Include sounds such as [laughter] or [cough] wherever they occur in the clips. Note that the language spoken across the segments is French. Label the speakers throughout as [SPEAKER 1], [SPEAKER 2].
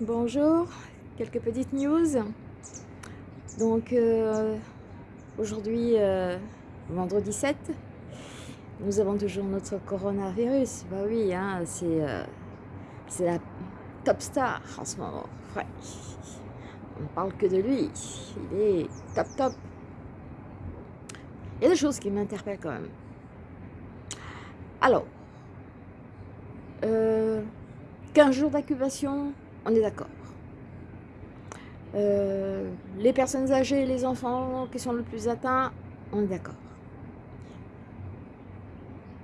[SPEAKER 1] bonjour, quelques petites news. Donc euh, aujourd'hui, euh, vendredi 7, nous avons toujours notre coronavirus. Bah oui, hein, c'est la top star en ce moment. Ouais. On parle que de lui, il est top top. Il y a des choses qui m'interpellent quand même. Alors, euh, 15 jours d'incubation, on est d'accord. Euh, les personnes âgées, les enfants qui sont le plus atteints, on est d'accord.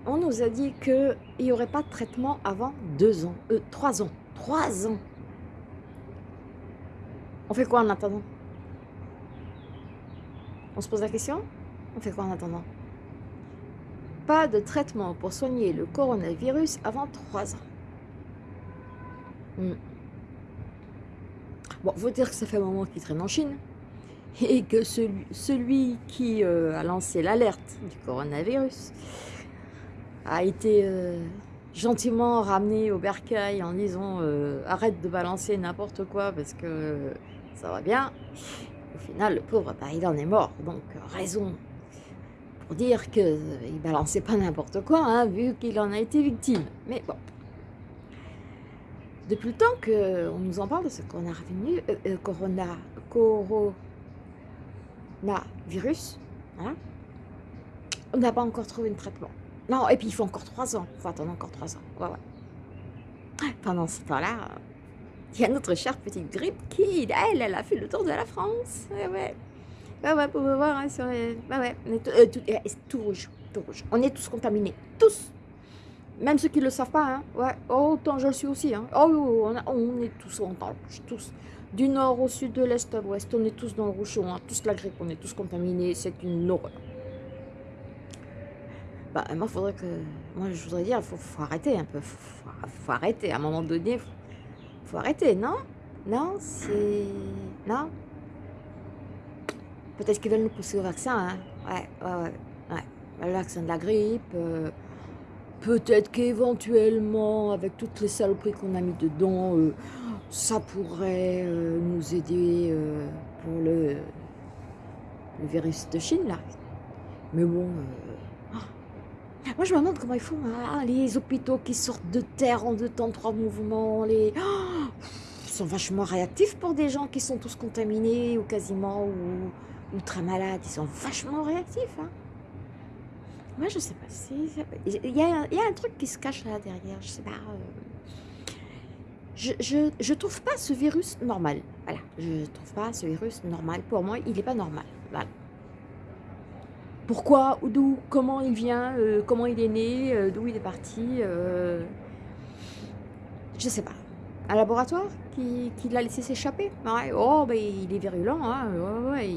[SPEAKER 1] On nous a dit qu'il n'y aurait pas de traitement avant deux ans, euh, trois ans, trois ans. On fait quoi en attendant? On se pose la question? On fait quoi en attendant? Pas de traitement pour soigner le coronavirus avant trois ans. Hmm. Bon, faut dire que ça fait un moment qu'il traîne en Chine et que celui, celui qui euh, a lancé l'alerte du coronavirus a été euh, gentiment ramené au bercail en disant euh, arrête de balancer n'importe quoi parce que ça va bien. Au final, le pauvre, bah, il en est mort. Donc, raison pour dire qu'il balançait pas n'importe quoi, hein, vu qu'il en a été victime. Mais bon, depuis le temps qu'on nous en parle de ce corona, revenu, euh, euh, corona, coronavirus, hein, on n'a pas encore trouvé un traitement. Non, et puis il faut encore trois ans. Il faut attendre encore trois ans. Pendant ce temps-là, il y a notre chère petite grippe qui, elle, elle a fait le tour de la France. Ouais, ouais. Ouais, ouais, pour voir hein, sur les... Ouais, ouais. Euh, tout, tout rouge, tout rouge. On est tous contaminés. Tous. Même ceux qui ne le savent pas, hein. Ouais, oh, autant je le suis aussi, hein. Oh, on, on est tous en rouge, tous. Du nord au sud, de l'est à l'ouest, on est tous dans le rouge, on a tous la grippe, on est tous contaminés, c'est une horreur. Bah, moi, faudrait que... Moi, je voudrais dire, il faut, arrêter un peu, faut, faut, arrêter, à un moment donné, faut, faut arrêter, non? Non, c'est... Non? Peut-être qu'ils veulent nous pousser au vaccin, hein. Ouais, ouais, ouais, ouais. Le vaccin de la grippe... Euh, Peut-être qu'éventuellement, avec toutes les saloperies qu'on a mis dedans, euh, ça pourrait euh, nous aider euh, pour le, virus de Chine. Mais bon... Ah. Moi, je me demande comment ils font, hein, les hôpitaux qui sortent de terre en deux temps, trois mouvements, les... ils sont vachement réactifs pour des gens qui sont tous contaminés, ou quasiment, ou, ou très malades. Ils sont vachement réactifs, hein. Moi, je sais pas. Il y, a, il y a un truc qui se cache là derrière. Je sais pas. Euh. Je, je, je, trouve pas ce virus normal. Voilà. Je trouve pas ce virus normal. Pour moi, il n'est pas normal. Voilà. Pourquoi, d'où, comment il vient, euh, comment il est né, euh, d'où il est parti. Je sais pas. Un laboratoire qui, qui l'a laissé s'échapper? Ouais. Oh, ben, il est virulent. Hein. Ouais,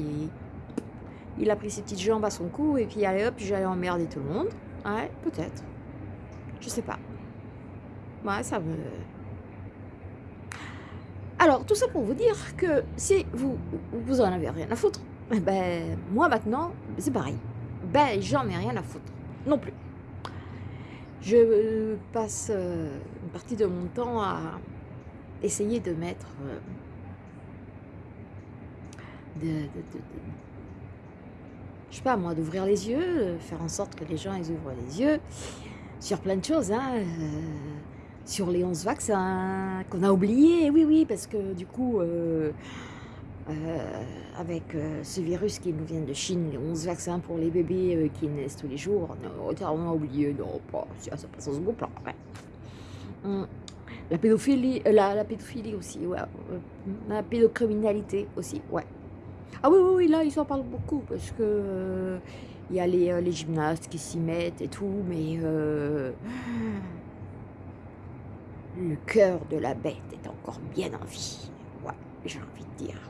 [SPEAKER 1] il a pris ses petites jambes à son cou et puis allez hop, j'allais emmerder tout le monde. Ouais, peut-être. Je sais pas. Ouais, ça me... Alors, tout ça pour vous dire que si vous, vous en avez rien à foutre, [laughs] ben, moi maintenant, c'est pareil. Ben, j'en ai rien à foutre. Non plus. Je passe euh, une partie de mon temps à essayer de mettre... Euh, de, je sais pas moi, d'ouvrir les yeux, euh, faire en sorte que les gens ils ouvrent les yeux sur plein de choses, hein, euh, sur les 11 vaccins qu'on a oubliés, oui, oui, parce que du coup, euh, avec ce virus qui nous vient de Chine, les 11 vaccins pour les bébés qui naissent tous les jours, on a oublié, non, pas, ça passe en second plan. La pédophilie, la pédophilie aussi, ouais. La pédocriminalité aussi, ouais. Ah oui, oui, oui, là, ils en parlent beaucoup parce que euh, il y a les, euh, les, gymnastes qui s'y mettent et tout, mais euh, le cœur de la bête est encore bien en vie. Ouais, j'ai envie de dire.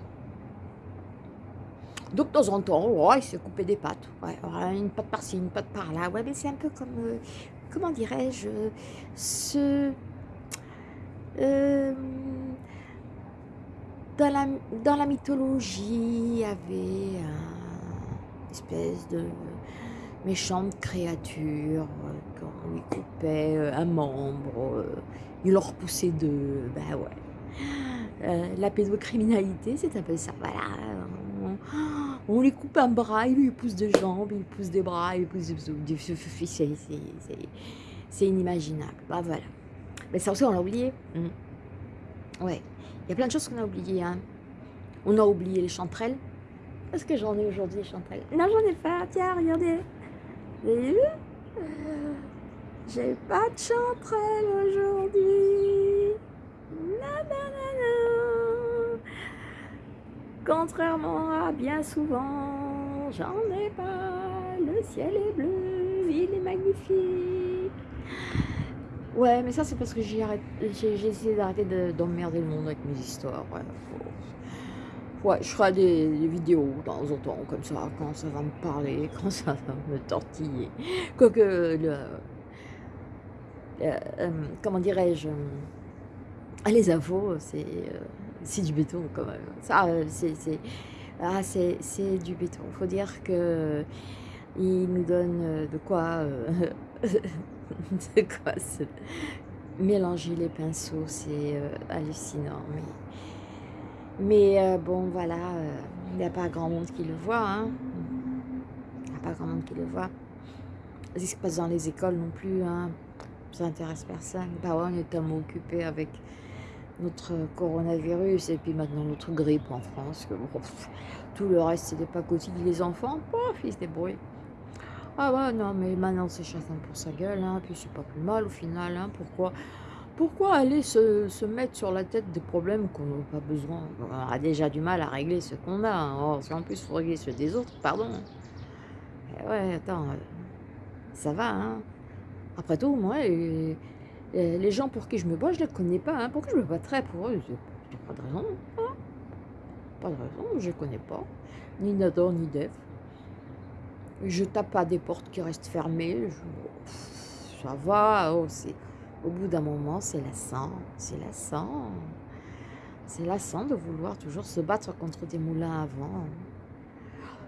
[SPEAKER 1] Donc, de temps en temps, ouais, il s'est coupé des pattes. Ouais, une patte par-ci, une patte par-là. Ouais, mais c'est un peu comme, comment dirais-je, ce dans la, dans la mythologie, il y avait une espèce de méchante créature, quand on lui coupait euh, un membre, euh, il leur repoussait deux, ben ouais. Euh, la pédocriminalité, c'est un peu ça. Voilà. On, lui coupe un bras, il lui pousse des jambes, il pousse des bras, il pousse des... C'est inimaginable. Bah voilà. Mais ça aussi, on l'a oublié. Mmh. Ouais. Il y a plein de choses qu'on a oubliées. Hein. On a oublié les chanterelles. Est-ce que j'en ai aujourd'hui, les chanterelles? Non, j'en ai pas. Tiens, regardez. J'ai pas de chanterelles aujourd'hui. Contrairement à bien souvent, j'en ai pas. Le ciel est bleu, il est magnifique. Ouais, mais ça c'est parce que j'ai essayé d'arrêter d'emmerder le monde avec mes histoires. Ouais, je ferai des, vidéos de temps en temps, comme ça, quand ça va me parler, [laughs] quand ça va me tortiller. Quoique, le, euh, comment dirais-je, euh, les infos, c'est euh, du béton quand même. Ça, c'est ah, du béton. Il faut dire que il nous donne de quoi, [laughs] [laughs] de quoi se mélanger les pinceaux, c'est hallucinant. Mais mais euh, bon, voilà, euh, il n'y a pas grand monde qui le voit. Hein. Il n'y a pas grand monde qui le voit. Ce qui se passe dans les écoles non plus, hein. ça n'intéresse personne. Bah ouais, on est tellement occupé avec notre coronavirus et puis maintenant notre grippe en France. Que, tout le reste, c'est des pacotilles. Les enfants, pof, ils se débrouillent. Ah ouais, non, mais maintenant c'est chacun pour sa gueule, hein, puis c'est pas plus mal au final. Hein, pourquoi pourquoi aller se, mettre sur la tête des problèmes qu'on n'a pas besoin On a déjà du mal à régler ce qu'on a. Hein. Oh, si en plus faut régler ceux des autres, pardon. Eh ouais, attends, euh, ça va, hein. Après tout, moi, les, gens pour qui je me bats, je les connais pas. Hein. Pourquoi je me battrais pour eux? J'ai pas de raison. Hein. Pas de raison, je ne connais pas. Ni Nador, ni Dev. Je tape pas des portes qui restent fermées. ça va, oh, au bout d'un moment, c'est lassant, c'est lassant. C'est lassant de vouloir toujours se battre contre des moulins avant.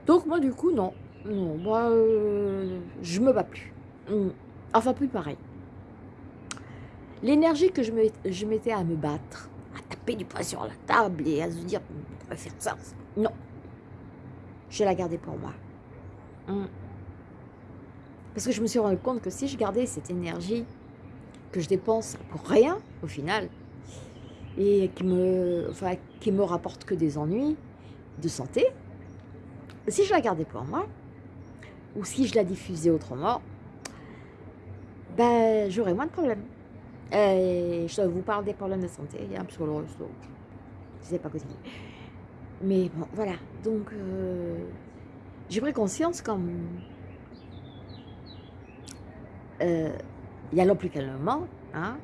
[SPEAKER 1] Donc moi, du coup, non. Non, moi, euh, je me bats plus. Hmm. Enfin, plus pareil. L'énergie que je mettais à me battre, à taper du poing sur la table et à se dire, on va faire ça, non. Je la garder pour moi. Hmm. Parce que je me suis rendu compte que si je gardais cette énergie que je dépense pour rien, au final, et qui me, enfin, qui me rapporte que des ennuis de santé, si je la gardais pour moi, ou si je la diffusais autrement, ben, j'aurais moins de problèmes. Je vous parle des problèmes de santé, a un sur le resto. C'est pas. Mais bon, voilà. Donc, euh, j'ai pris conscience comme... Euh, y allant plus calmement, hein,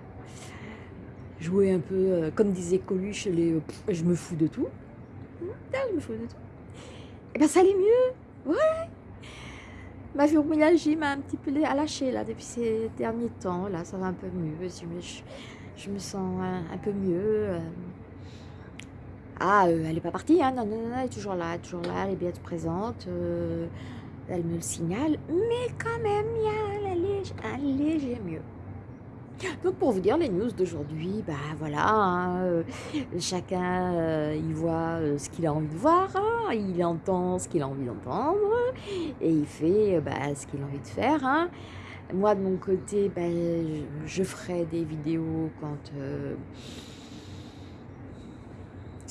[SPEAKER 1] jouer un peu, euh, comme disait Coluche, les, euh, je me fous de tout. je me fous de tout. Et eh bien ça allait mieux, ouais. Ma fibromyalgie m'a un petit peu lâché là depuis ces derniers temps, là ça va un peu mieux, je me, je, me sens un, peu mieux. Euh. Ah, elle n'est pas partie, hein, non, non, non, elle est toujours là, toujours là, elle est bien présente elle me le signale, mais quand même, il y a un léger, mieux. Donc pour vous dire les news d'aujourd'hui, bah voilà, hein, euh, chacun euh, il voit euh, ce qu'il a envie de voir, hein, il entend ce qu'il a envie d'entendre et il fait bah, ce qu'il a envie de faire. Moi de mon côté, bah, je, ferai des vidéos quand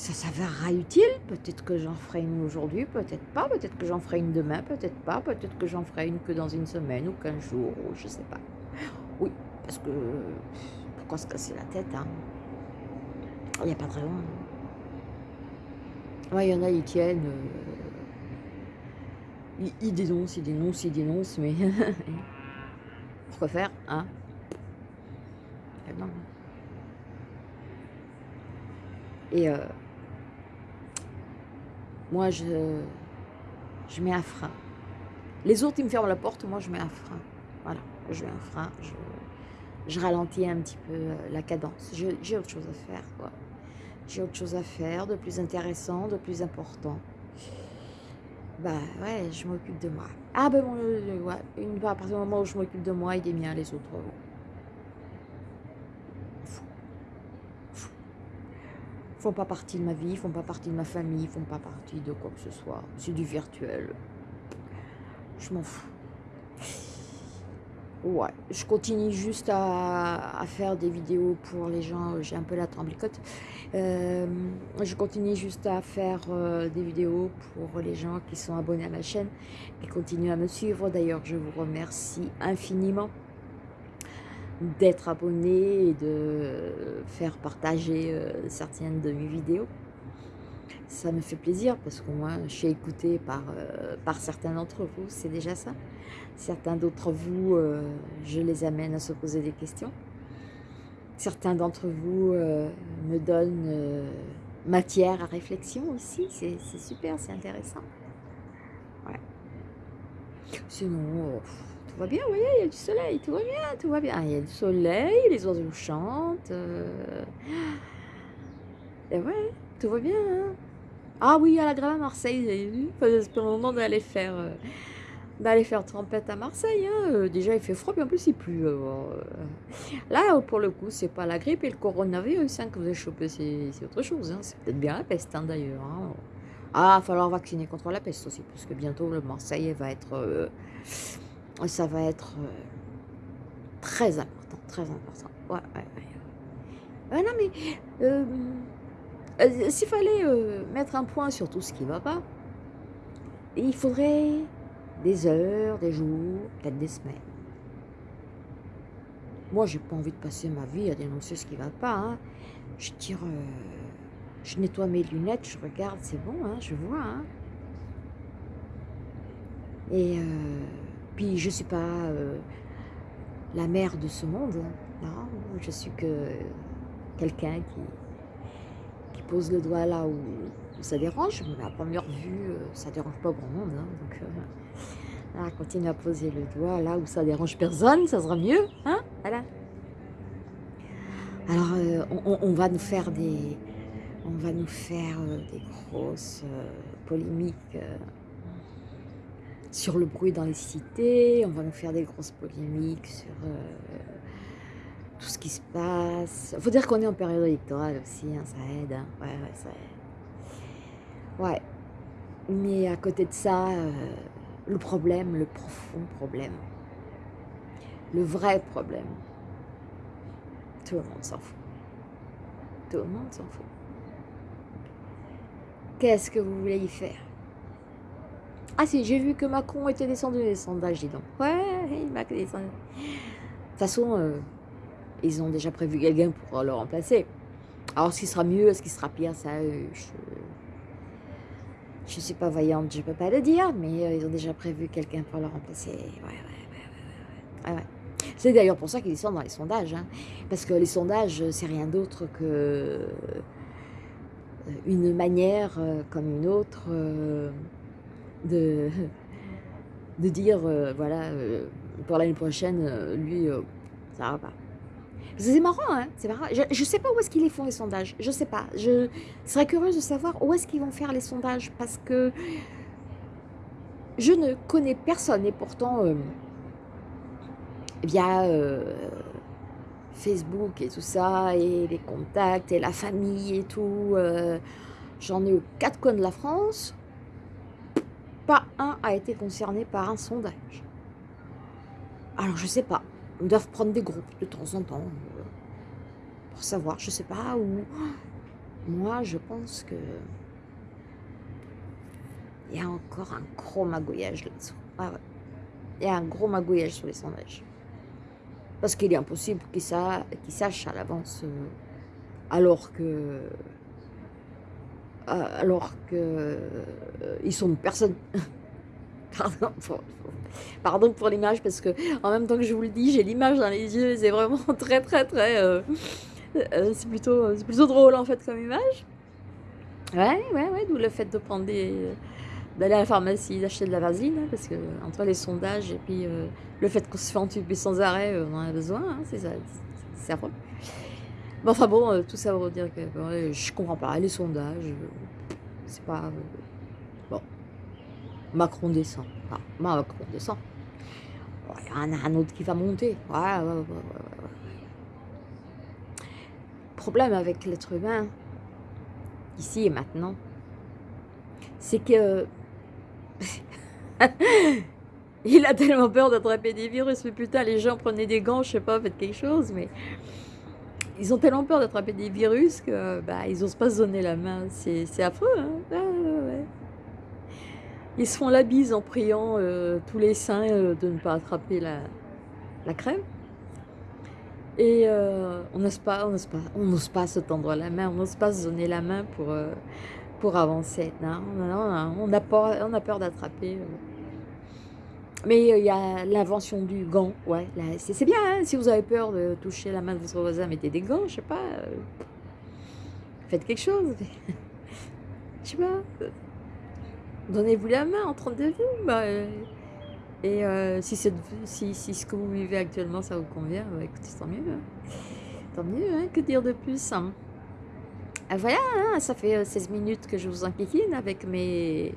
[SPEAKER 1] ça s'avérera utile. Peut-être que j'en ferai une aujourd'hui, peut-être pas. Peut-être que j'en ferai une demain, peut-être pas. Peut-être que j'en ferai une que dans une semaine ou qu'un jour, ou je sais pas. Oui, parce que pourquoi se casser la tête hein? Il n'y a pas de raison. il y en a, ils tiennent. Euh, ils, dénoncent, ils dénoncent, ils dénoncent, mais [laughs] pourquoi faire hein Et euh, moi, je, je mets un frein. Les autres, ils me ferment la porte, moi, je mets un frein. Voilà, je mets un frein, je, je ralentis un petit peu euh, la cadence. J'ai autre chose à faire, quoi. J'ai autre chose à faire, de plus intéressant, de plus important. Bah ouais, je m'occupe de moi. Ah ben bon, euh, ouais, à partir du moment où je m'occupe de moi, il est bien les autres. Font pas partie de ma vie, font pas partie de ma famille, font pas partie de quoi que ce soit. C'est du virtuel. Je m'en fous. Ouais, je continue juste à, faire des vidéos pour les gens, j'ai un peu la tremblicote. Euh, je continue juste à faire euh, des vidéos pour les gens qui sont abonnés à ma chaîne, qui continuent à me suivre. D'ailleurs, je vous remercie infiniment d'être abonné et de faire partager euh, certaines de mes vidéos. Ça me fait plaisir parce que moi, je suis écoutée par, euh, certains d'entre vous, c'est déjà ça. Certains d'entre vous, euh, je les amène à se poser des questions. Certains d'entre vous me donnent matière à réflexion aussi, c'est super, c'est intéressant. Ouais. Sinon, tout va bien, vous voyez, il y a du soleil, tout va bien, tout va bien. Il y a du soleil, les oiseaux chantent. Euh. Et ouais, tout va bien. Hein. Ah oui, à la grave à Marseille, vous avez vu C'est le moment d'aller faire, euh, faire trempette à Marseille. Hein. Euh, déjà, il fait froid, puis en plus, il pleut. Là, pour le coup, c'est pas la grippe et le coronavirus hein, que vous avez chopé, c'est autre chose. C'est peut-être bien la peste d'ailleurs. Ah, il va falloir vacciner contre la peste aussi, parce que bientôt, le Marseille va être ça va être euh, très important, très important. Ouais, ouais, ouais. non, mais euh, euh, s'il fallait mettre un point sur tout ce qui ne va pas, il faudrait des heures, des jours, peut-être des semaines. Moi, j'ai pas envie de passer ma vie à dénoncer ce qui va pas. Hein. Je tire, je nettoie mes lunettes, je regarde, c'est bon, hein, je vois. Hein. Et puis je ne suis pas euh, la mère de ce monde, non, je suis que quelqu'un qui, pose le doigt là où, ça dérange, mais à première vue, euh, ça ne dérange pas grand monde. Hein, donc, euh, continue à poser le doigt là où ça dérange personne, ça sera mieux. Hein voilà. Alors, on, va nous faire des, on va nous faire des grosses polémiques sur le bruit dans les cités, on va nous faire des grosses polémiques sur euh, tout ce qui se passe. Il faut dire qu'on est en période électorale aussi, hein, ça aide. Hein. Ouais, ouais, ça aide. Ouais. Mais à côté de ça, euh, le problème, le profond problème, le vrai problème, tout le monde s'en fout. Tout le monde s'en fout. Qu'est-ce que vous voulez y faire? Ah si, j'ai vu que Macron était descendu des sondages, dis donc. Ouais, il m'a descendu. De toute façon, euh, ils ont déjà prévu quelqu'un pour le remplacer. Alors, ce qui sera mieux, ce qui sera pire, ça, euh, je ne suis pas vaillante, je ne peux pas le dire, mais euh, ils ont déjà prévu quelqu'un pour le remplacer. Ouais, ouais, ouais, ouais. ouais. C'est d'ailleurs pour ça qu'ils descendent dans les sondages. Hein. Parce que les sondages, c'est rien d'autre que une manière comme une autre de, de dire, euh, voilà, euh, pour l'année prochaine, euh, lui, ça va pas. C'est marrant, hein c'est marrant. Je ne sais pas où est-ce qu'ils font les sondages. Je sais pas. Je serais curieuse de savoir où est-ce qu'ils vont faire les sondages parce que je ne connais personne et pourtant via Facebook et tout ça et les contacts et la famille et tout, j'en ai aux quatre coins de la France pas un a été concerné par un sondage. Alors, je sais pas. Ils doivent prendre des groupes de temps en temps euh, pour savoir, je sais pas, où. Moi, je pense que il y a encore un gros magouillage là-dessous. Ah il y a un gros magouillage sur les sondages. Parce qu'il est impossible qu'ils sachent à l'avance, euh, alors que alors que euh, sont personne. [laughs] Pardon pour, pardon pour l'image parce que en même temps que je vous le dis, j'ai l'image dans les yeux. C'est vraiment [laughs] très très très. Euh, c'est plutôt c'est plutôt drôle en fait comme image. Ouais ouais ouais. D'où le fait de prendre d'aller à la pharmacie, d'acheter de la vasine, hein, parce que entre les sondages et puis le fait qu'on se fait entuber sans arrêt, on en a besoin, hein, c'est ça, c'est affreux enfin bon, euh, tout ça pour dire que je comprends pas, les sondages, euh, c'est pas... Euh, bon, Macron descend. Ah, Macron descend. Il y en a un autre qui va monter. Ouais, Problème avec l'être humain, ici et maintenant, c'est que [laughs] il a tellement peur d'attraper des virus, mais putain, les gens prenaient des gants, je sais pas, faites quelque chose, mais ils ont tellement peur d'attraper des virus que bah, ils osent pas se donner la main. C'est affreux, hein ah, Ils se font la bise en priant euh, tous les saints euh, de ne pas attraper la, la crème. Et euh, on n'ose pas, on n'ose pas, on n'ose pas se tendre la main, on n'ose pas se donner la main pour, pour avancer. Non, non, on a peur, on a peur d'attraper. Mais il y a l'invention du gant, ouais, c'est bien, hein, si vous avez peur de toucher la main de votre voisin, mettez des gants, je sais pas, faites quelque chose, [laughs] je sais pas, donnez-vous la main entre deux vous, bah, et si, si, si, ce que vous vivez actuellement, ça vous convient, bah, écoutez, tant mieux, hein. tant mieux, hein, que dire de plus ah, Voilà, ça fait 16 minutes que je vous enquiquine avec mes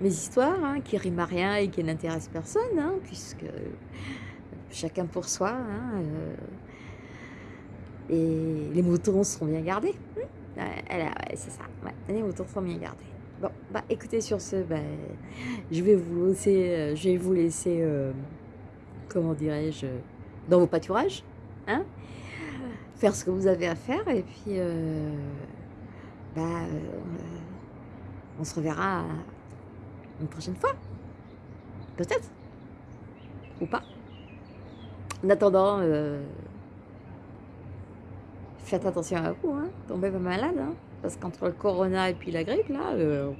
[SPEAKER 1] mes histoires, hein, qui riment à rien et qui n'intéressent personne, hein, puisque chacun pour soi, hein, euh, et les moutons seront bien gardés. Hmm c'est ça, les moutons seront bien gardés. Bon, bah écoutez, sur ce, bah, je vais vous laisser, je vais vous laisser, euh, comment dirais-je, dans vos pâturages, hein, faire ce que vous avez à faire, et puis, bah, on se reverra une prochaine fois. Peut-être. Ou pas. En attendant, euh, faites attention à vous, hein. tombez pas malade. Hein. parce qu'entre le corona et puis la grippe, là, euh,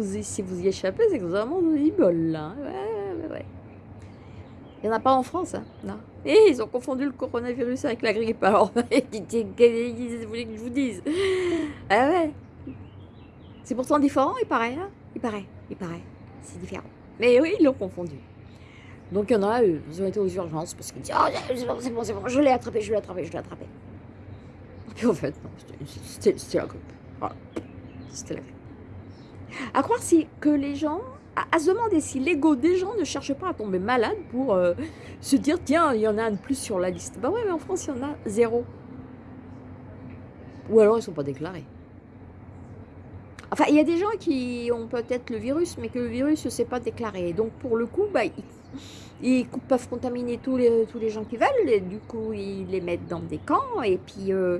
[SPEAKER 1] si vous y échappez, c'est que vous avez vraiment de bol, là. Hein. Ouais, ouais. Il n'y en a pas en France, hein, non. Et ils ont confondu le coronavirus avec la grippe, alors, [laughs] qu'est-ce que vous voulez que je vous dise Ah ouais C'est pourtant différent, il paraît, Il paraît il paraît. C'est différent. Mais oui, ils l'ont confondu. Donc il y en a, eux, ils ont été aux urgences parce qu'ils disent Oh, c'est bon, c'est bon, c'est bon, je l'ai attrapé, je l'ai attrapé, je l'ai attrapé. Et puis en fait, non, c'était la grippe. Voilà. C'était la grippe. À croire si, que les gens, à, se demander si l'ego des gens ne cherche pas à tomber malade pour euh, se dire Tiens, il y en a un de plus sur la liste. Bah ouais, mais en France, il y en a zéro. Ou alors ils ne sont pas déclarés. Enfin, il y a des gens qui ont peut-être le virus, mais que le virus ne s'est pas déclaré. Donc, pour le coup, bah, ils, peuvent contaminer tous les, gens qui veulent. Et du coup, ils les mettent dans des camps. Et puis, euh,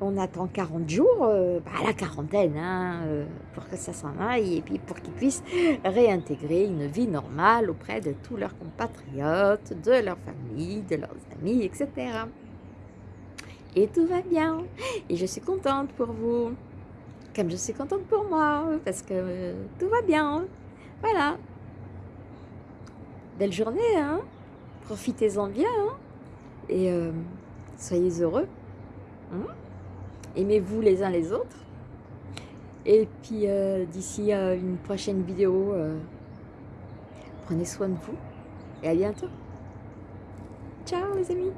[SPEAKER 1] on attend 40 jours, euh, bah, la quarantaine, hein, euh, pour que ça s'en aille. Et puis, pour qu'ils puissent réintégrer une vie normale auprès de tous leurs compatriotes, de leur famille, de leurs amis, etc. Et tout va bien. Et je suis contente pour vous je suis contente pour moi, parce que euh, tout va bien. Voilà. Belle journée, hein Profitez-en bien, hein Et euh, soyez heureux. Hein Aimez-vous les uns les autres. Et puis, euh, d'ici une prochaine vidéo, prenez soin de vous. Et à bientôt. Ciao les amis